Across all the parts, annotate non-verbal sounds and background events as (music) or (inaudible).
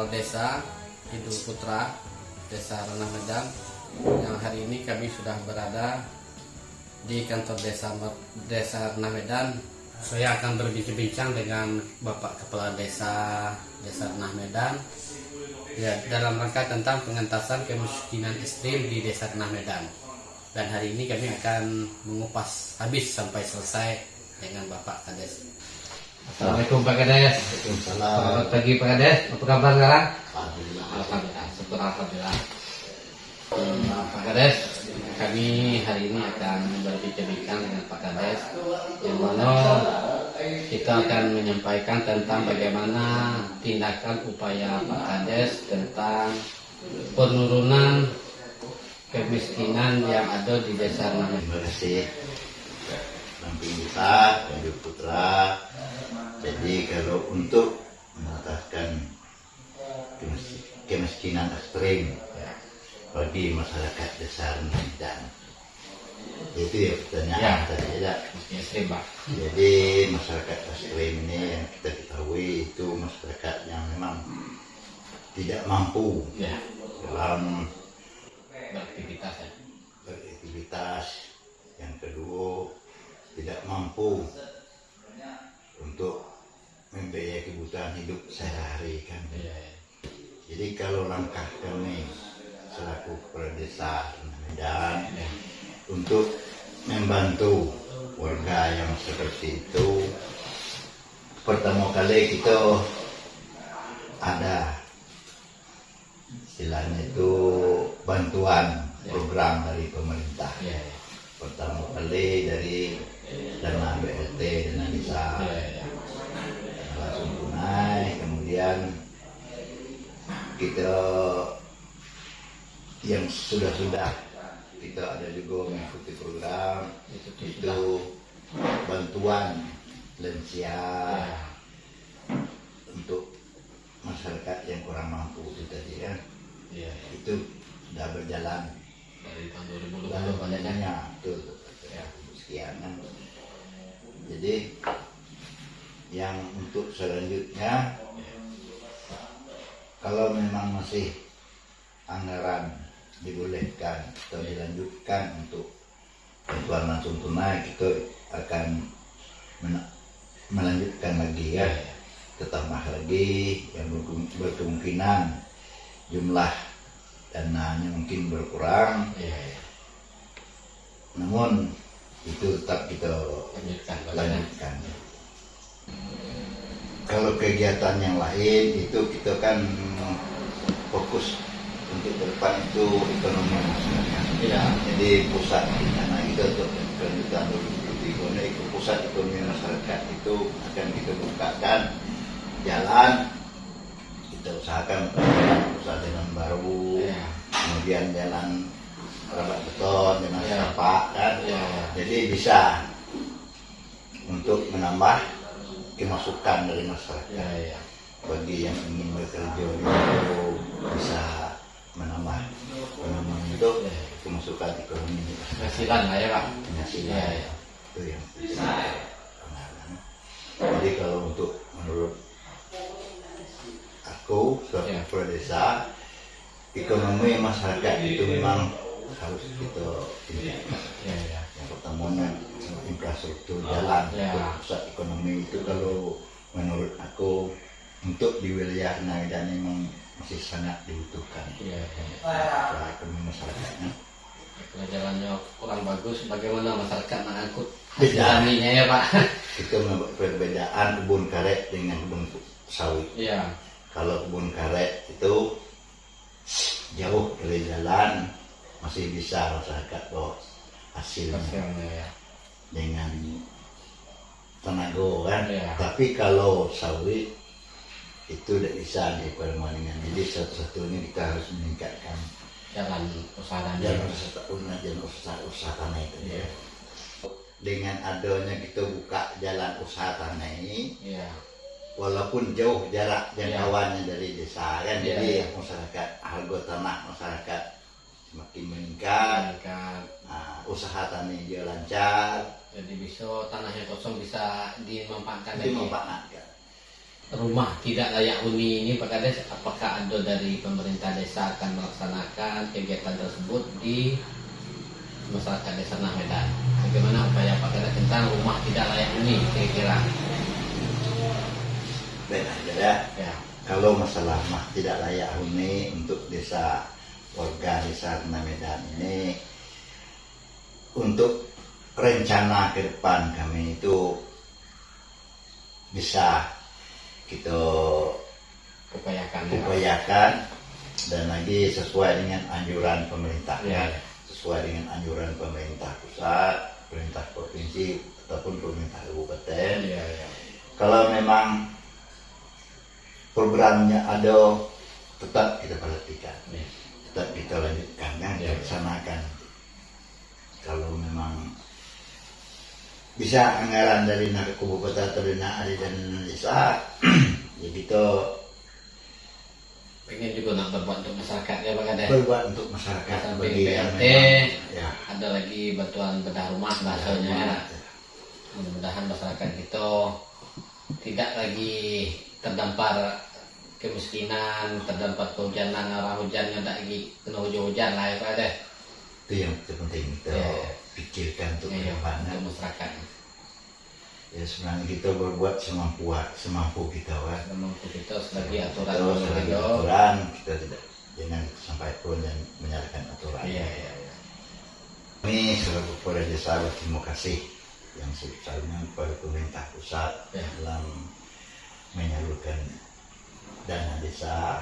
lokal desa Idul Putra, Desa Ranah Medan. Yang hari ini kami sudah berada di kantor desa Desa Ranah Medan. Saya akan berbincang-bincang dengan Bapak Kepala Desa Desa Ranah Medan ya, dalam rangka tentang pengentasan kemiskinan ekstrim di Desa Ranah Medan. Dan hari ini kami akan mengupas habis sampai selesai dengan Bapak Kades. Assalamualaikum Pak Kades. Selamat pagi Pak Kades. Apa kabar sekarang? Alhamdulillah. Alhamdulillah. Syukur Alhamdulillah. Hmm, Pak Kades, kami hari ini akan berbincang-bincang dengan Pak Kades yang mana kita akan menyampaikan tentang bagaimana tindakan upaya Pak Kades tentang penurunan kemiskinan yang ada di desa. Terima kasih. Damping desa, Kanjur Putra. Jadi kalau untuk mengatasi kemis- kemiskinan ekstrim bagi masyarakat desa Medan. Itu ya pertanyaan Ya. tadi ya. Ekstrim Pak. Jadi masyarakat ekstrim ini yang kita ketahui itu masyarakat yang memang tidak mampu Ya, dalam beraktivitas ya. beraktivitas yang kedua tidak mampu untuk membiayai kebutuhan hidup sehari-hari kan Iya, iya. jadi kalau langkah kami selaku kepala desa Medan untuk membantu warga yang seperti itu pertama kali kita ada istilahnya itu bantuan program dari pemerintah Iya, iya. pertama kali dari dana BLT dana desa iya. langsung tunai kemudian kita yang sudah-sudah kita ada juga mengikuti program Itu itu bantuan lansia Ya. untuk masyarakat yang kurang mampu itu tadi ya Iya, itu sudah berjalan Dari tahun 2020 dan banyaknya. banyaknya itu ya sekian kan. Jadi yang untuk selanjutnya kalau memang masih anggaran dibolehkan atau dilanjutkan untuk bantuan langsung tunai kita akan melanjutkan lagi ya tetambah lagi yang berke- berkemungkinan jumlah dananya mungkin berkurang Iya, iya. namun itu tetap kita Lanjutkan lanjutkan kalau kegiatan yang lain itu kita kan fokus untuk ke depan itu ekonomi masyarakat Iya. jadi pusat rencana kita untuk kelanjutan 2023 ini itu pusat ekonomi masyarakat itu akan kita bukakan jalan kita usahakan usaha jalan baru Iya. kemudian jalan rabat beton jalan Iya. setapak kan Iya. jadi bisa untuk menambah kemasukan dari masyarakat Iya, iya. bagi yang ingin bekerja itu bisa menambah menambah itu kemasukan ekonomi Penghasilan lah ya Pak. penghasilan Iya, iya. itu yang jadi kalau untuk menurut aku sebagai Iya. kepala desa ekonomi masyarakat itu memang harus kita tingkatkan Iya, iya. yang pertama infrastruktur jalan Ya. pusat ekonomi itu kalau menurut aku untuk di wilayah Medan memang masih sangat dibutuhkan Iya, iya. Pusat ekonomi masyarakatnya Kalau jalannya kurang bagus, bagaimana masyarakat mengangkut Beda. taninya ya Pak? membuat perbedaan kebun karet dengan kebun sawit Iya, kalau kebun karet itu jauh dari jalan masih bisa masyarakat bawa hasilnya hasilnya ya. dengan tenaga kan Iya. tapi kalau sawit itu tidak bisa dipermainkan jadi satu-satunya kita harus meningkatkan Jalan usaha jalan usaha jalan usaha usaha tanah itu Iya. dengan adanya kita buka jalan usaha tanah ini Iya, walaupun jauh jarak jangkauannya dari desa kan Iya, jadi iya. masyarakat harga tanah masyarakat semakin meningkat. Kan. nah, usaha tani dia lancar. Jadi bisa tanah yang kosong bisa dimanfaatkan dimanfaatkan. Rumah tidak layak huni ini Pak Kades apakah ada dari pemerintah desa akan melaksanakan kegiatan tersebut di masyarakat desa Nah Medan bagaimana upaya Pak Kades tentang rumah tidak layak huni kira-kira? Aja ya ya. Kalau masalah mah tidak layak huni untuk desa warga desa Medan ini untuk rencana ke depan kami itu bisa kita upayakan ya, upayakan dan lagi sesuai dengan anjuran pemerintah Ya, ya. sesuai dengan anjuran pemerintah pusat, pemerintah provinsi ataupun pemerintah kabupaten. Iya, iya. Kalau memang programnya ada, tetap kita perhatikan, Iya. Tetap kita lanjutkan, kan, Ya. kita laksanakan. Kalau memang bisa anggaran dari naga kabupaten atau dari Nari dan desa, (clears throat) ya kita pengen juga nak berbuat untuk masyarakat ya Pak Kades berbuat untuk masyarakat Samping ya ada lagi bantuan bedah rumah bahasanya ya. mudah-mudahan masyarakat kita tidak lagi terdampar kemiskinan, terdampar kehujanan, arah hujannya tidak lagi kena hujan-hujan lah ya Pak Kades itu yang terpenting kita Ya. pikirkan untuk Iya, ke depan untuk masyarakat ya sebenarnya kita berbuat semampu semampu kita kan memang kita selagi aturan yang selagi ada. aturan kita tidak jangan sampai pun dan menyalahkan aturan iya iya iya. Kami selaku kepada desa berterima kasih yang sebesarnya kepada pemerintah pusat Ya. dalam menyalurkan dana desa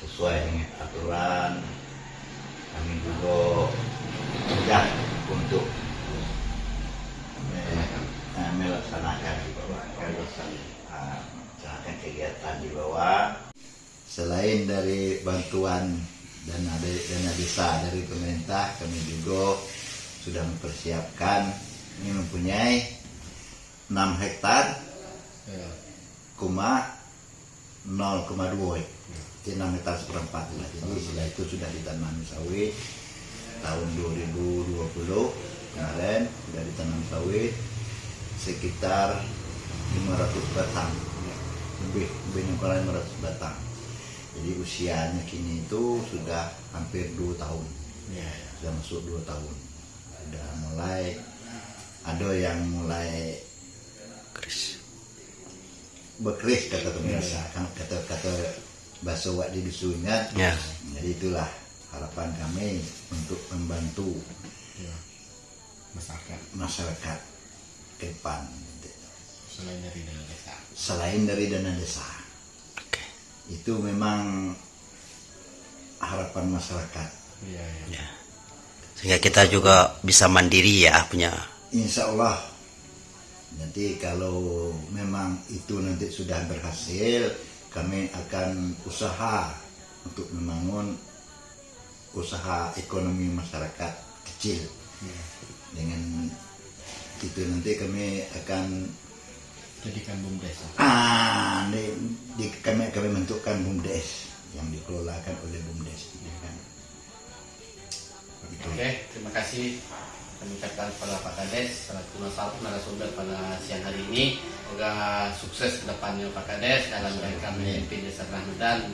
sesuai dengan aturan. Kami juga mudah untuk me- eh, melaksanakan di bawah eh, melaksanakan kegiatan di bawah. Selain dari bantuan dana dana desa dari pemerintah, kami juga sudah mempersiapkan ini mempunyai 6 hektar Iya. Koma 0,2 jadi 6 hektar seperempat lah. Jadi setelah itu sudah ditanami sawit. Tahun 2020 kemarin sudah ditanam sawit sekitar 500 batang. Lebih lebih dari 500 batang. Jadi usianya kini itu sudah hampir 2 tahun. Iya, iya. sudah masuk 2 tahun. Sudah mulai ada yang mulai berkeris kata pemirsa kan kata kata bahasa wak di dusunnya Ya. jadi itulah harapan kami untuk membantu Iya. masyarakat masyarakat ke depan selain dari dana desa selain dari dana desa Oke. itu memang harapan masyarakat iya iya Ya. Sehingga kita juga bisa mandiri ya punya. Insya Allah nanti kalau memang itu nanti sudah berhasil kami akan usaha untuk membangun usaha ekonomi masyarakat kecil. Iya. dengan itu nanti kami akan jadikan bumdes ah di, di- kami kami bentukkan bumdes yang dikelolakan oleh bumdes ya. Kan Itu. Oke, terima kasih kami ucapkan kepada Pak Kades selaku nasab narasumber pada siang hari ini. Semoga sukses ke depannya Pak Kades dalam mereka memimpin Desa Rahmedan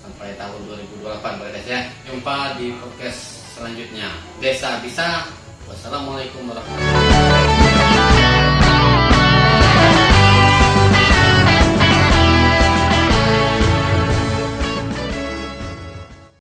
sampai tahun 2028 Pak Kades ya. Jumpa di podcast selanjutnya. Desa bisa. Wassalamualaikum warahmatullahi wabarakatuh.